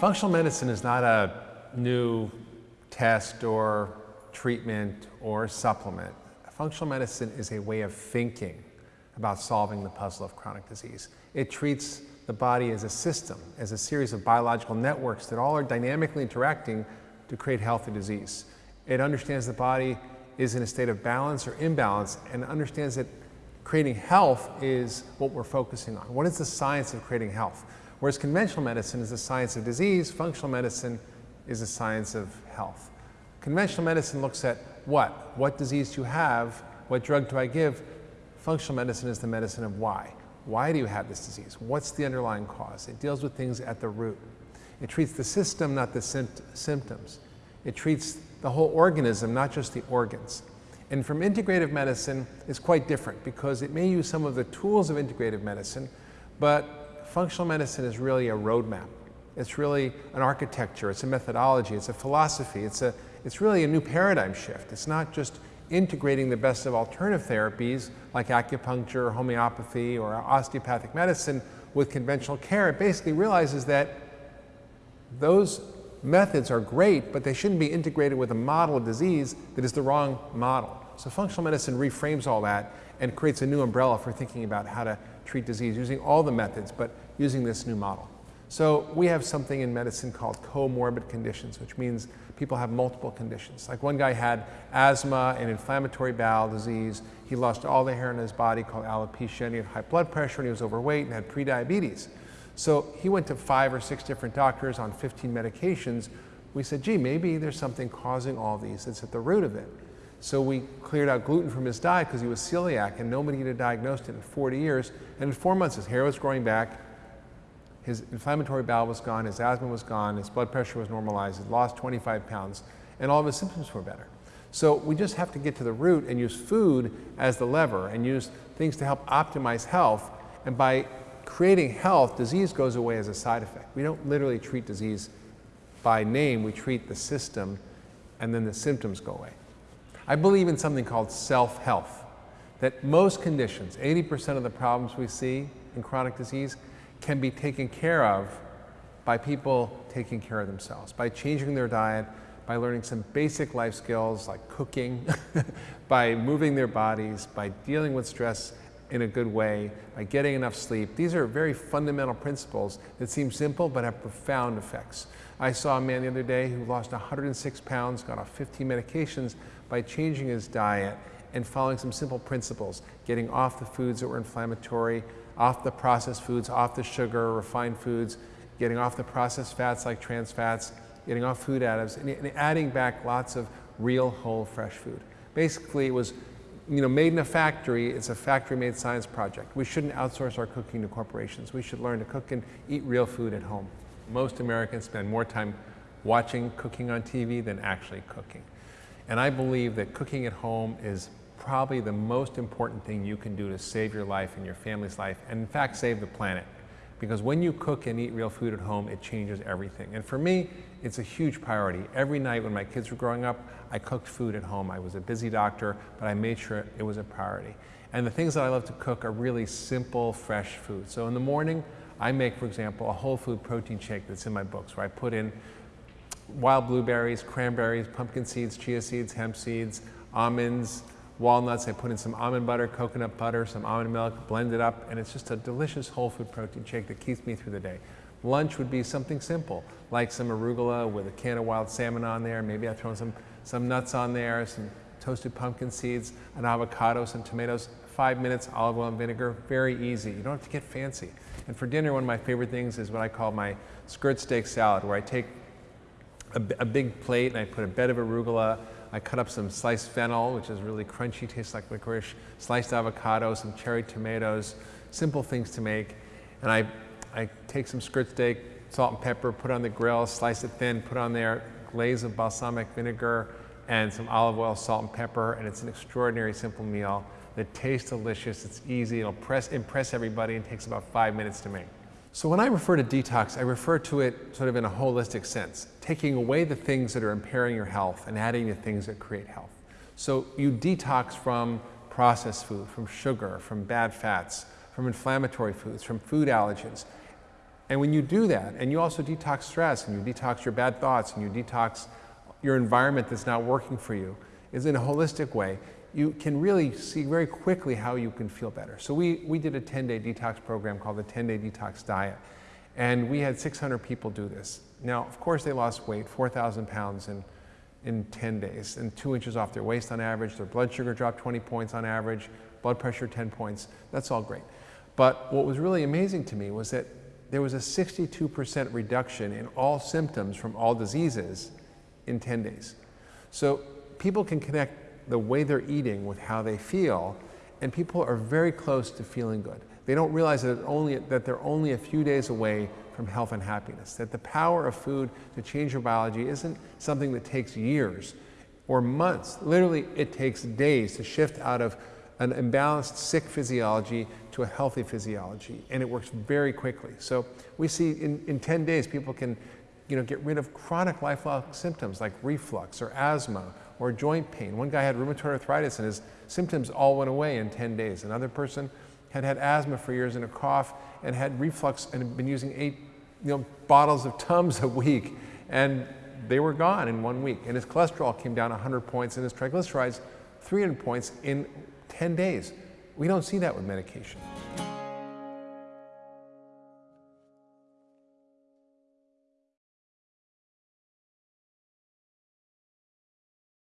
Functional medicine is not a new test or treatment or supplement. Functional medicine is a way of thinking about solving the puzzle of chronic disease. It treats the body as a system, as a series of biological networks that all are dynamically interacting to create healthy disease. It understands the body is in a state of balance or imbalance and understands that creating health is what we're focusing on. What is the science of creating health? Whereas conventional medicine is the science of disease, functional medicine is the science of health. Conventional medicine looks at what? What disease do you have? What drug do I give? Functional medicine is the medicine of why. Why do you have this disease? What's the underlying cause? It deals with things at the root. It treats the system, not the symptoms. It treats the whole organism, not just the organs. And from integrative medicine, it's quite different because it may use some of the tools of integrative medicine, but functional medicine is really a roadmap. It's really an architecture, it's a methodology, it's a philosophy, it's, a, it's really a new paradigm shift. It's not just integrating the best of alternative therapies like acupuncture, or homeopathy, or osteopathic medicine with conventional care. It basically realizes that those methods are great, but they shouldn't be integrated with a model of disease that is the wrong model. So functional medicine reframes all that and creates a new umbrella for thinking about how to treat disease using all the methods, but using this new model. So we have something in medicine called comorbid conditions, which means people have multiple conditions. Like one guy had asthma and inflammatory bowel disease. He lost all the hair on his body called alopecia, and he had high blood pressure, and he was overweight and had prediabetes. So he went to five or six different doctors on 15 medications. We said, gee, maybe there's something causing all these that's at the root of it. So we cleared out gluten from his diet because he was celiac and nobody had diagnosed it in 40 years. And in four months, his hair was growing back, his inflammatory bowel was gone, his asthma was gone, his blood pressure was normalized, he lost 25 pounds, and all of his symptoms were better. So we just have to get to the root and use food as the lever and use things to help optimize health. And by creating health, disease goes away as a side effect. We don't literally treat disease by name, we treat the system and then the symptoms go away. I believe in something called self-health, that most conditions, 80% of the problems we see in chronic disease can be taken care of by people taking care of themselves, by changing their diet, by learning some basic life skills like cooking, by moving their bodies, by dealing with stress in a good way, by getting enough sleep. These are very fundamental principles that seem simple but have profound effects. I saw a man the other day who lost 106 pounds, got off 15 medications by changing his diet and following some simple principles, getting off the foods that were inflammatory, off the processed foods, off the sugar, refined foods, getting off the processed fats like trans fats, getting off food additives, and adding back lots of real, whole, fresh food. Basically, it was you know, made in a factory, it's a factory-made science project. We shouldn't outsource our cooking to corporations. We should learn to cook and eat real food at home. Most Americans spend more time watching cooking on TV than actually cooking. And I believe that cooking at home is probably the most important thing you can do to save your life and your family's life, and in fact, save the planet. Because when you cook and eat real food at home, it changes everything. And for me, it's a huge priority. Every night when my kids were growing up, I cooked food at home. I was a busy doctor, but I made sure it was a priority. And the things that I love to cook are really simple, fresh food. So in the morning, I make, for example, a whole food protein shake that's in my books, where I put in wild blueberries, cranberries, pumpkin seeds, chia seeds, hemp seeds, almonds, walnuts. I put in some almond butter, coconut butter, some almond milk, blend it up, and it's just a delicious whole food protein shake that keeps me through the day. Lunch would be something simple, like some arugula with a can of wild salmon on there. Maybe I throw some, some nuts on there, some toasted pumpkin seeds, an avocado, some tomatoes, five minutes, olive oil and vinegar, very easy. You don't have to get fancy. And for dinner, one of my favorite things is what I call my skirt steak salad, where I take a, a big plate and I put a bed of arugula, I cut up some sliced fennel, which is really crunchy, tastes like licorice, sliced avocado, some cherry tomatoes, simple things to make. And I, I take some skirt steak, salt and pepper, put on the grill, slice it thin, put on there glaze of balsamic vinegar and some olive oil, salt and pepper, and it's an extraordinary simple meal that tastes delicious, it's easy, it'll press, impress everybody and takes about five minutes to make. So when I refer to detox, I refer to it sort of in a holistic sense, taking away the things that are impairing your health and adding the things that create health. So you detox from processed food, from sugar, from bad fats, from inflammatory foods, from food allergens. And when you do that, and you also detox stress, and you detox your bad thoughts, and you detox your environment that's not working for you, is in a holistic way, you can really see very quickly how you can feel better. So we, we did a 10-day detox program called the 10-day detox diet. And we had 600 people do this. Now, of course, they lost weight, 4,000 pounds in, in 10 days, and two inches off their waist on average. Their blood sugar dropped 20 points on average, blood pressure 10 points. That's all great. But what was really amazing to me was that there was a 62% reduction in all symptoms from all diseases in 10 days. So people can connect the way they're eating with how they feel, and people are very close to feeling good. They don't realize that, only, that they're only a few days away from health and happiness, that the power of food to change your biology isn't something that takes years or months. Literally, it takes days to shift out of an imbalanced sick physiology to a healthy physiology, and it works very quickly. So we see in, in 10 days, people can you know, get rid of chronic lifelong symptoms like reflux or asthma or joint pain. One guy had rheumatoid arthritis and his symptoms all went away in 10 days. Another person had had asthma for years and a cough and had reflux and had been using eight you know, bottles of Tums a week and they were gone in one week. And his cholesterol came down 100 points and his triglycerides 300 points in 10 days. We don't see that with medication.